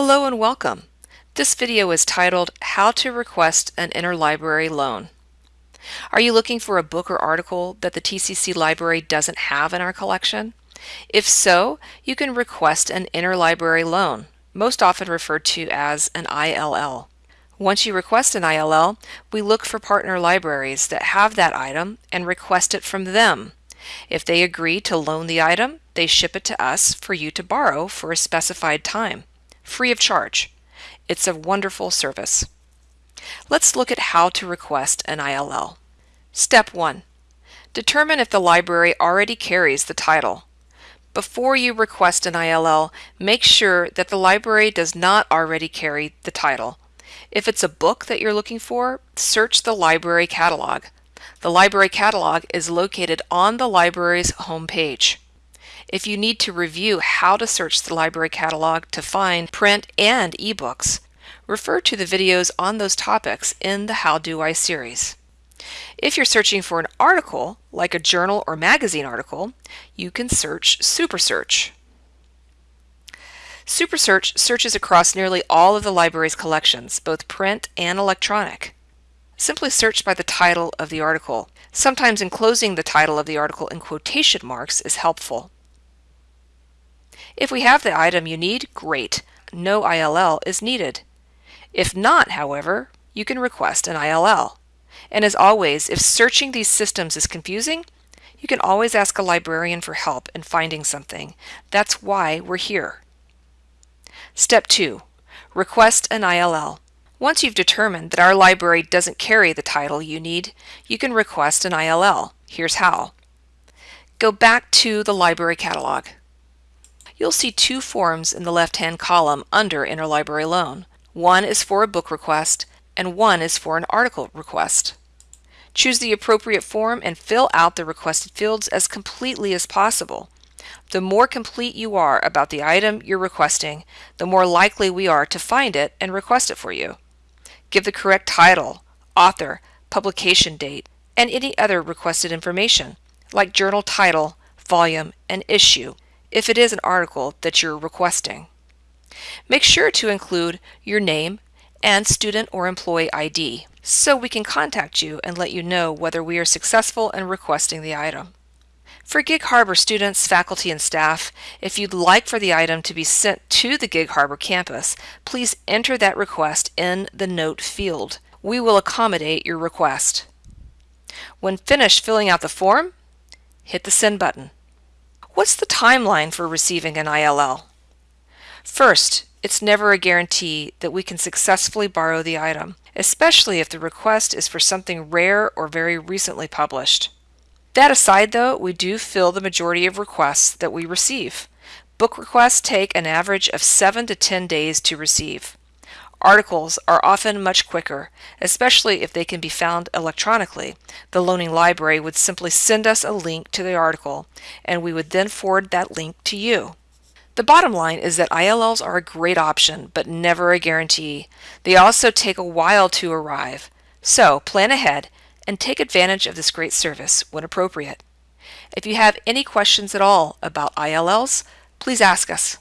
Hello and welcome. This video is titled How to Request an Interlibrary Loan. Are you looking for a book or article that the TCC library doesn't have in our collection? If so, you can request an interlibrary loan, most often referred to as an ILL. Once you request an ILL, we look for partner libraries that have that item and request it from them. If they agree to loan the item, they ship it to us for you to borrow for a specified time, free of charge. It's a wonderful service. Let's look at how to request an ILL. Step 1. Determine if the library already carries the title. Before you request an ILL, make sure that the library does not already carry the title. If it's a book that you're looking for, search the library catalog. The library catalog is located on the library's homepage. If you need to review how to search the library catalog to find print and ebooks, refer to the videos on those topics in the How Do I series. If you're searching for an article, like a journal or magazine article, you can search SuperSearch. SuperSearch searches across nearly all of the library's collections, both print and electronic. Simply search by the title of the article. Sometimes enclosing the title of the article in quotation marks is helpful. If we have the item you need, great. No ILL is needed. If not, however, you can request an ILL. And as always, if searching these systems is confusing, you can always ask a librarian for help in finding something. That's why we're here. Step 2. Request an ILL. Once you've determined that our library doesn't carry the title you need, you can request an ILL. Here's how. Go back to the library catalog. You'll see two forms in the left-hand column under Interlibrary Loan. One is for a book request, and one is for an article request. Choose the appropriate form and fill out the requested fields as completely as possible. The more complete you are about the item you're requesting, the more likely we are to find it and request it for you. Give the correct title, author, publication date, and any other requested information, like journal title, volume, and issue, if it is an article that you're requesting. Make sure to include your name and student or employee ID so we can contact you and let you know whether we are successful in requesting the item. For Gig Harbor students, faculty, and staff, if you'd like for the item to be sent to the Gig Harbor campus, please enter that request in the Note field. We will accommodate your request. When finished filling out the form, hit the Send button. What's the timeline for receiving an ILL? First, it's never a guarantee that we can successfully borrow the item, especially if the request is for something rare or very recently published. That aside though, we do fill the majority of requests that we receive. Book requests take an average of 7 to 10 days to receive. Articles are often much quicker, especially if they can be found electronically. The loaning library would simply send us a link to the article, and we would then forward that link to you. The bottom line is that ILLs are a great option, but never a guarantee. They also take a while to arrive. So plan ahead and take advantage of this great service when appropriate. If you have any questions at all about ILLs, please ask us.